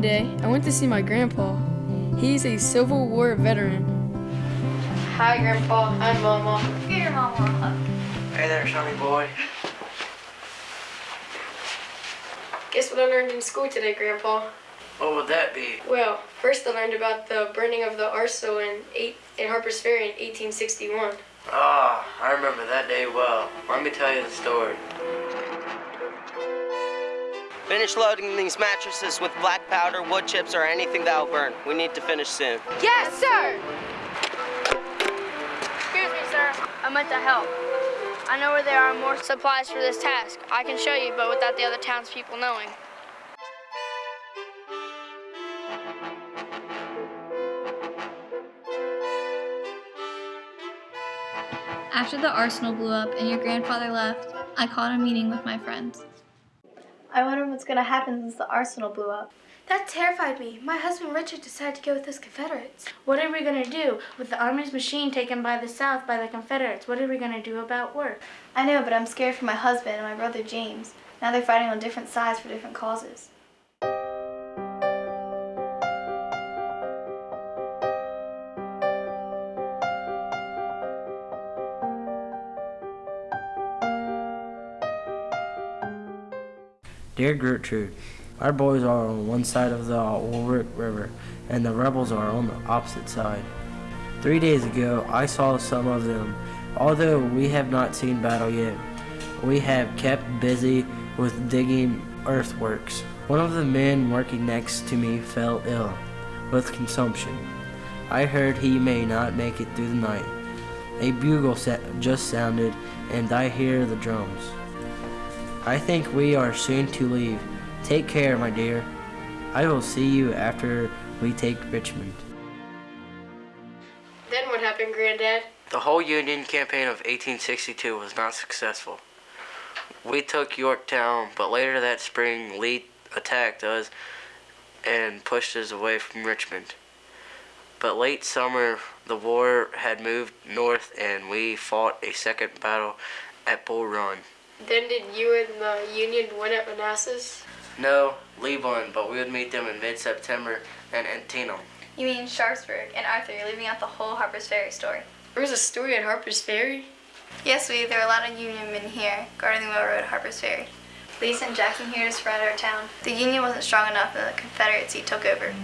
One day, I went to see my grandpa. He's a Civil War veteran. Hi, Grandpa. Hi, Mama. Give your mama a hug. Hey there, Sonny boy. Guess what I learned in school today, Grandpa? What would that be? Well, first I learned about the burning of the arsenal in, eight, in Harper's Ferry in 1861. Ah, I remember that day well. Let me tell you the story. Finish loading these mattresses with black powder, wood chips, or anything that'll burn. We need to finish soon. Yes, sir! Excuse me, sir. I meant to help. I know where there are more supplies for this task. I can show you, but without the other townspeople knowing. After the arsenal blew up and your grandfather left, I called a meeting with my friends. I wonder what's going to happen since the arsenal blew up. That terrified me. My husband Richard decided to go with those Confederates. What are we going to do with the Army's machine taken by the South by the Confederates? What are we going to do about work? I know, but I'm scared for my husband and my brother James. Now they're fighting on different sides for different causes. Dear Gertrude, our boys are on one side of the Warwick River, and the rebels are on the opposite side. Three days ago, I saw some of them. Although we have not seen battle yet, we have kept busy with digging earthworks. One of the men working next to me fell ill with consumption. I heard he may not make it through the night. A bugle just sounded, and I hear the drums. I think we are soon to leave. Take care, my dear. I will see you after we take Richmond. Then what happened, Granddad? The whole Union campaign of 1862 was not successful. We took Yorktown, but later that spring Lee attacked us and pushed us away from Richmond. But late summer, the war had moved north and we fought a second battle at Bull Run. Then did you and the Union win at Manassas? No, Lee won, but we would meet them in mid-September in Antietam. You mean Sharpsburg and Arthur, you're leaving out the whole Harper's Ferry story. There was a story at Harper's Ferry? Yes, we. There are a lot of Union men here, guarding the railroad at Harper's Ferry. Lee sent Jackson here to surround our town. The Union wasn't strong enough and the Confederacy took over.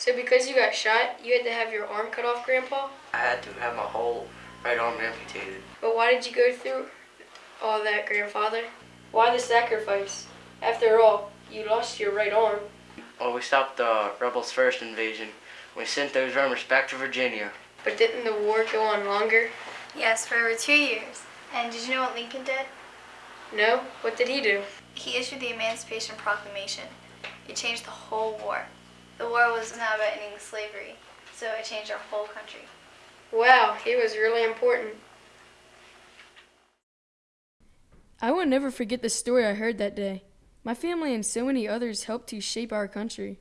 So because you got shot, you had to have your arm cut off, Grandpa? I had to have my whole right arm amputated. But why did you go through all that, Grandfather? Why the sacrifice? After all, you lost your right arm. Well, we stopped the rebels' first invasion. We sent those runners back to Virginia. But didn't the war go on longer? Yes, for over two years. And did you know what Lincoln did? No? What did he do? He issued the Emancipation Proclamation. It changed the whole war. The war was not about ending slavery, so it changed our whole country. Wow, he was really important. I will never forget the story I heard that day. My family and so many others helped to shape our country.